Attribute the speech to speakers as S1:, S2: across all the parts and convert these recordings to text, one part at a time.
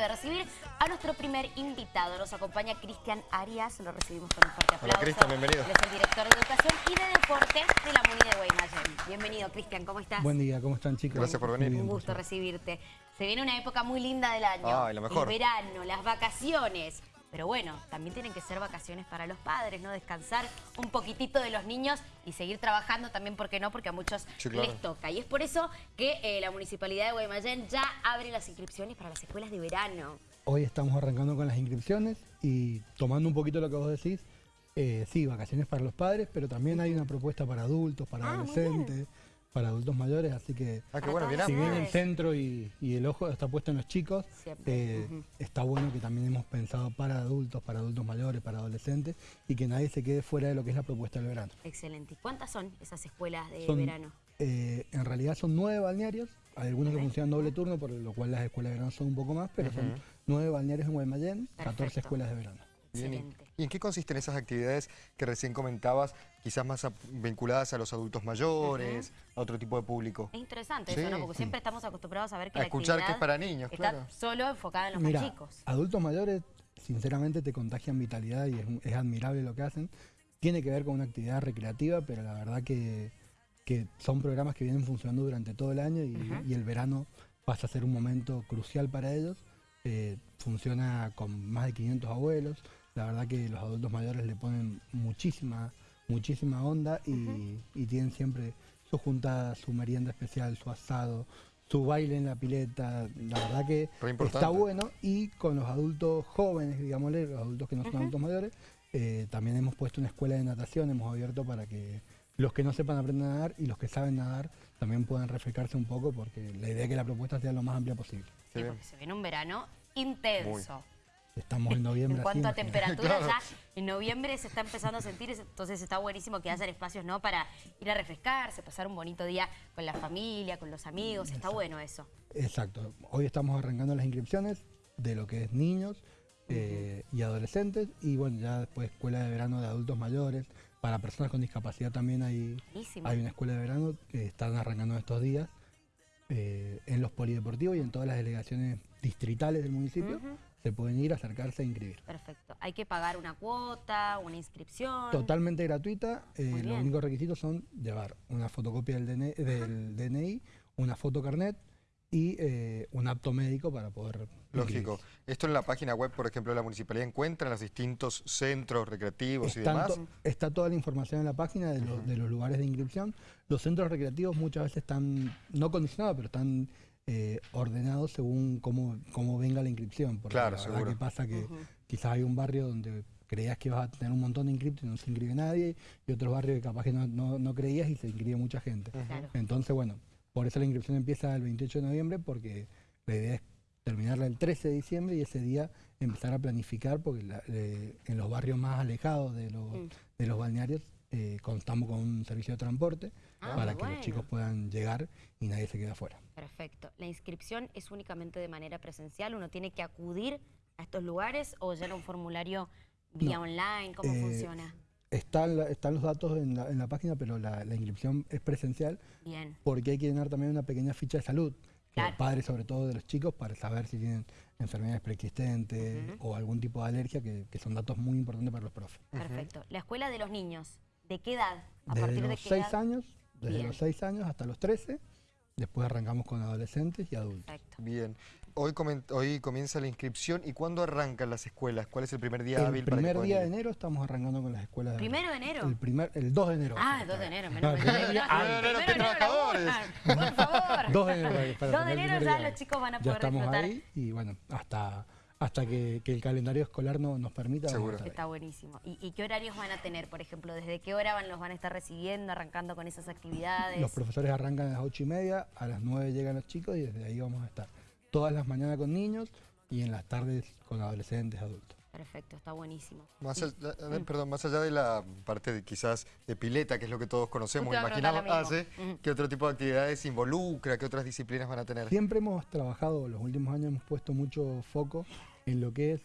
S1: de recibir a nuestro primer invitado. Nos acompaña Cristian Arias, lo recibimos con un fuerte aplauso.
S2: Hola Cristian, bienvenido.
S1: Él es el director de Educación y de Deportes de la MUNI de Guaymallén. Bienvenido Cristian, ¿cómo estás?
S3: Buen día, ¿cómo están chicos?
S2: Gracias por venir.
S1: Un gusto recibirte. Se viene una época muy linda del año.
S2: Ay, lo mejor.
S1: El verano, las vacaciones. Pero bueno, también tienen que ser vacaciones para los padres, ¿no? Descansar un poquitito de los niños y seguir trabajando también, ¿por qué no? Porque a muchos
S2: Sí, claro.
S1: les toca. Y es por eso que eh, la Municipalidad de Guaymallén ya abre las inscripciones para las escuelas de verano.
S3: Hoy estamos arrancando con las inscripciones y tomando un poquito lo que vos decís, eh, sí, vacaciones para los padres, pero también hay una propuesta para adultos, para
S1: Ah, muy
S3: adolescentes, para adultos mayores, así que
S2: Ah, bueno,
S3: si bien el centro y, y el ojo está puesto en los chicos, eh, está bueno que también hemos pensado para adultos, para adultos mayores, para adolescentes y que nadie se quede fuera de lo que es la propuesta del verano.
S1: Excelente. ¿Y cuántas son esas escuelas de
S3: Son,
S1: verano?
S3: eh, en realidad son nueve balnearios, hay algunos que funcionan doble turno, por lo cual las escuelas de verano son un poco más, pero son nueve balnearios en Guaymallén, 14
S1: Perfecto.
S3: escuelas de verano.
S2: Bien, ¿y-
S1: Excelente.
S2: ¿Y en qué consisten esas actividades que recién comentabas, quizás más vinculadas a los adultos mayores, a otro tipo de público?
S1: Es interesante
S2: Sí.
S1: eso, ¿no? Porque siempre estamos acostumbrados a ver que
S2: A
S1: la
S2: escuchar que es para niños,
S1: está
S2: claro.
S1: solo enfocada en los
S3: Mira,
S1: más chicos.
S3: adultos mayores, sinceramente, te contagian vitalidad y es, es admirable lo que hacen. Tiene que ver con una actividad recreativa, pero la verdad que, que son programas que vienen funcionando durante todo el año y el verano pasa a ser un momento crucial para ellos. Eh, funciona con más de 500 abuelos. La verdad que los adultos mayores le ponen muchísima, muchísima onda y, tienen siempre su juntada, su merienda especial, su asado, su baile en la pileta. La verdad que está bueno y con los adultos jóvenes, digámosle, los adultos que no son adultos mayores, eh, también hemos puesto una escuela de natación, hemos abierto para que los que no sepan aprender a nadar y los que saben nadar también puedan refrescarse un poco porque la idea es que la propuesta sea lo más amplia posible.
S1: Sí, porque se viene un verano intenso.
S3: Estamos en noviembre.
S1: En cuanto a temperatura,
S2: Claro.
S1: ya en noviembre se está empezando a sentir, entonces está buenísimo que haya espacios ¿no? para ir a refrescarse, pasar un bonito día con la familia, con los amigos, está bueno eso.
S3: Exacto. Hoy estamos arrancando las inscripciones de lo que es niños eh, y adolescentes y bueno, ya después escuela de verano de adultos mayores. Para personas con discapacidad también hay,
S1: Buenísimo.
S3: hay una escuela de verano que están arrancando estos días eh, en los polideportivos y en todas las delegaciones distritales del municipio. Se pueden ir, acercarse e inscribir.
S1: Perfecto. Hay que pagar una cuota, una inscripción.
S3: Totalmente gratuita. eh, los únicos requisitos son llevar una fotocopia del DNI, del DNI una foto carnet y eh, un apto médico para poder
S2: Lógico. Esto en la página web, por ejemplo, de la municipalidad encuentran los distintos centros recreativos y demás.
S3: to- está toda la información en la página de, los- de los lugares de inscripción. Los centros recreativos muchas veces están, no condicionados, pero están eh, ordenados según cómo, cómo venga la inscripción. Porque
S2: Claro,
S3: la verdad que pasa que quizás hay un barrio donde creías que ibas a tener un montón de inscriptos y no se inscribe nadie, y otros barrios que capaz que no, no- no creías y se inscribe mucha gente.
S1: Claro.
S3: Entonces, bueno, por eso la inscripción empieza el 28 de noviembre, porque la idea es terminarla el 13 de diciembre y ese día empezar a planificar, porque la- eh, en los barrios más alejados de los,
S1: Mm.
S3: de los balnearios eh, contamos con un servicio de transporte
S1: Ah,
S3: para que
S1: bueno.
S3: los chicos puedan llegar y nadie se quede afuera.
S1: Perfecto. ¿La inscripción es únicamente de manera presencial? ¿Uno tiene que acudir a estos lugares o llena un formulario vía
S3: No.
S1: online? ¿Cómo
S3: Eh,
S1: funciona?
S3: Están, la- están los datos en la, en la página, pero la, la inscripción es presencial
S1: Bien.
S3: porque hay que llenar también una pequeña ficha de salud.
S1: Claro.
S3: Los padres, sobre todo de los chicos, para saber si tienen enfermedades preexistentes o algún tipo de alergia, que, que son datos muy importantes para los profes.
S1: Perfecto. ¿La escuela de los niños? ¿De qué edad? ¿A
S3: Desde
S1: partir de
S3: los
S1: qué
S3: 6
S1: edad?
S3: años, desde
S1: Bien.
S3: los 6 años hasta los 13, después arrancamos con adolescentes y adultos.
S1: Perfecto.
S2: Bien. Hoy, comen- hoy comienza la inscripción. ¿Y cuándo arrancan las escuelas? ¿Cuál es el primer día
S3: El
S2: hábil para que
S3: primer
S2: puedan
S3: día
S2: ir?
S3: de enero estamos arrancando con las escuelas. de
S1: ¿Primero de enero?
S3: El, primer, el 2 de enero.
S1: Ah, el 2 de enero.
S3: No,
S1: Menos
S3: el
S1: mal.
S3: primer día
S1: Ah,
S3: antes.
S1: primero
S2: ¡Qué
S1: de enero
S2: trabajadores!
S1: Por favor.
S3: 2 de enero. para- para
S1: 2 de
S3: el
S1: enero
S3: primer
S1: ya
S3: día.
S1: los chicos van a
S3: Ya
S1: poder
S3: estamos
S1: disfrutar.
S3: ahí y bueno, hasta, hasta que, que el calendario escolar no, nos permita.
S2: Seguro.
S1: Está buenísimo. ¿Y, y qué horarios van a tener, por ejemplo? ¿Desde qué hora van, los van a estar recibiendo, arrancando con esas actividades?
S3: Los profesores arrancan a las 8 y media, a las 9 llegan los chicos y desde ahí vamos a estar. Todas las mañanas con niños y en las tardes con adolescentes, adultos.
S1: Perfecto, está buenísimo.
S2: Más allá, perdón, más allá de la parte de, quizás de pileta, que es lo que todos conocemos, imaginamos, hace.
S1: Ujú.
S2: ¿qué otro tipo de actividades involucra? ¿Qué otras disciplinas van a tener?
S3: Siempre hemos trabajado, los últimos años hemos puesto mucho foco en lo que es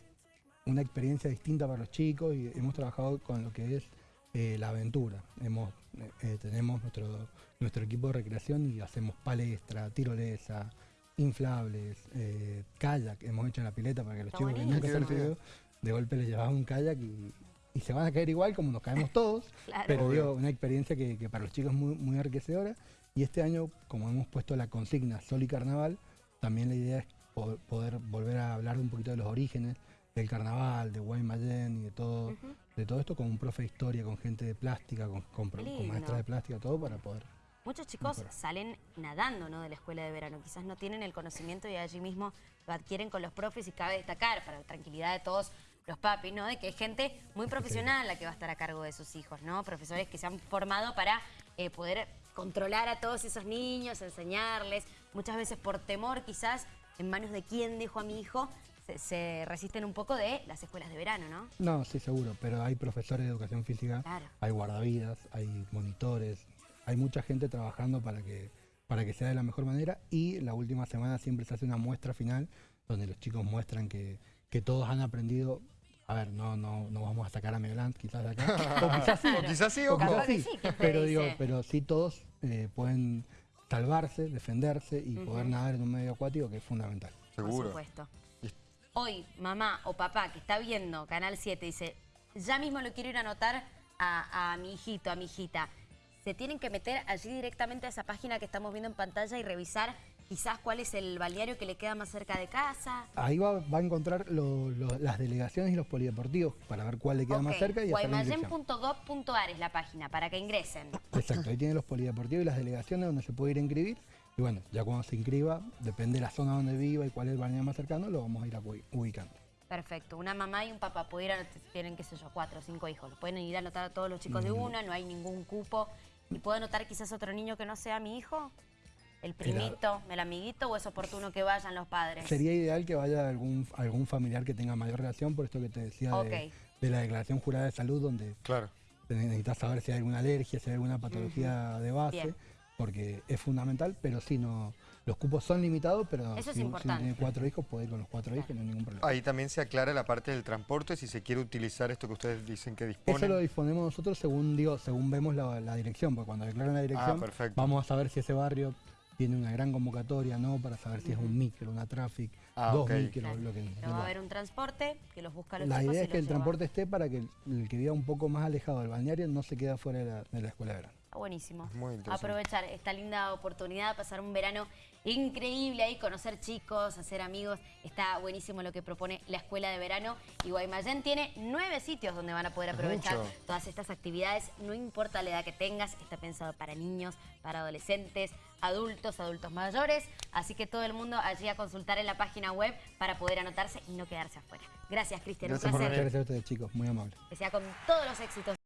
S3: una experiencia distinta para los chicos y hemos trabajado con lo que es eh, la aventura. Hemos, eh, eh, tenemos nuestro, nuestro equipo de recreación y hacemos palestra, tirolesa, inflables, eh, kayak, hemos hecho en la pileta para que los
S1: Está
S3: chicos que nunca se han subido, de golpe les llevas un kayak y, y se van a caer igual como nos caemos todos,
S1: Claro.
S3: pero digo, una experiencia que, que para los chicos es muy, muy enriquecedora. Y este año, como hemos puesto la consigna Sol y Carnaval, también la idea es po- poder volver a hablar un poquito de los orígenes del carnaval, de Guaymallén y de todo, de todo esto con un profe de historia, con gente de plástica, con, con, con maestras de plástica, todo para poder
S1: Muchos chicos salen nadando ¿no? de la escuela de verano, quizás no tienen el conocimiento y allí mismo lo adquieren con los profes y cabe destacar para la tranquilidad de todos los papis, ¿no? De que hay gente muy profesional la que va a estar a cargo de sus hijos, ¿no? Profesores que se han formado para eh, poder controlar a todos esos niños, enseñarles, muchas veces por temor quizás en manos de quién dejo a mi hijo, se, se resisten un poco de las escuelas de verano, ¿no?
S3: No, sí, seguro, pero hay profesores de educación física,
S1: Claro.
S3: hay guardavidas, hay monitores, hay mucha gente trabajando para que, para que sea de la mejor manera y la última semana siempre se hace una muestra final donde los chicos muestran que, que todos han aprendido. A ver, no, no, no vamos a sacar a Megaland quizás de acá, o quizás sí,
S2: O quizás sí,
S3: o
S2: o
S3: quizás
S1: Capaz que
S3: sí,
S1: sí, ¿quién te
S3: pero, digo, pero sí todos eh, pueden salvarse, defenderse y poder nadar en un medio acuático que es fundamental.
S1: Por
S2: Seguro.
S1: supuesto.
S2: Y-
S1: Hoy, mamá o papá que está viendo Canal 7 dice, ya mismo lo quiero ir a anotar a, a mi hijito, a mi hijita. Se tienen que meter allí directamente a esa página que estamos viendo en pantalla y revisar quizás cuál es el balneario que le queda más cerca de casa.
S3: Ahí va, va a encontrar lo- lo- las delegaciones y los polideportivos para ver cuál le queda más
S1: Ok,
S3: cerca y
S1: guaymallén.gov.ar es la página para que ingresen.
S3: Exacto, ahí tiene los polideportivos y las delegaciones donde se puede ir a inscribir. Y bueno, ya cuando se inscriba, depende de la zona donde viva y cuál es el balneario más cercano, lo vamos a ir ubicando.
S1: Perfecto. Una mamá y un papá pudieran, tienen, qué sé yo, cuatro o cinco hijos. Lo pueden ir a anotar a todos los chicos de una, no hay ningún cupo. ¿Y puedo anotar quizás otro niño que no sea mi hijo? ¿El primito, el amiguito o es oportuno que vayan los padres?
S3: Sería ideal que vaya algún, algún familiar que tenga mayor relación, por esto que te decía de, la declaración jurada de salud, donde
S2: Claro.
S3: necesitas saber si hay alguna alergia, si hay alguna patología de base,
S1: Bien.
S3: Porque es fundamental, pero sí, no, los cupos son limitados, pero
S1: Eso es
S3: si, si tiene cuatro hijos, puede ir con los cuatro hijos, no hay ningún problema.
S2: Ahí también se aclara la parte del transporte, si se quiere utilizar esto que ustedes dicen que disponen.
S3: Eso lo disponemos nosotros según digo, según vemos la, la dirección, porque cuando declaran la dirección,
S2: Ah, perfecto.
S3: vamos a saber si ese barrio tiene una gran convocatoria, ¿no? Para saber si es un micro, una traffic,
S2: Ah,
S3: dos
S2: ok.
S3: micros,
S1: Claro.
S3: lo que
S1: Pero va a haber un transporte que los busca los
S3: La idea es que el
S1: lleva.
S3: transporte esté para que el, el que viva un poco más alejado del balneario no se quede fuera de la, de la escuela de verano.
S1: Está buenísimo.
S2: Muy interesante.
S1: Aprovechar esta linda oportunidad, pasar un verano increíble ahí, conocer chicos, hacer amigos. Está buenísimo lo que propone la escuela de verano. Y Guaymallén tiene nueve sitios donde van a poder aprovechar
S2: mucho.
S1: todas estas actividades. No importa la edad que tengas, está pensado para niños, para adolescentes, adultos, adultos mayores. Así que todo el mundo allí a consultar en la página web para poder anotarse y no quedarse afuera. Gracias, Cristian. Un
S2: Gracias por
S1: placer.
S3: Muchas gracias a ustedes chicos, muy amables.
S1: Que sea con todos los éxitos.